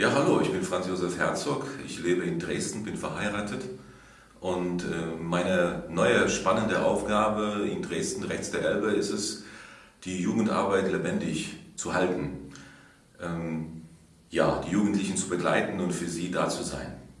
Ja, hallo, ich bin Franz Josef Herzog. Ich lebe in Dresden, bin verheiratet. Und äh, meine neue spannende Aufgabe in Dresden, rechts der Elbe, ist es, die Jugendarbeit lebendig zu halten. Ähm, ja, die Jugendlichen zu begleiten und für sie da zu sein.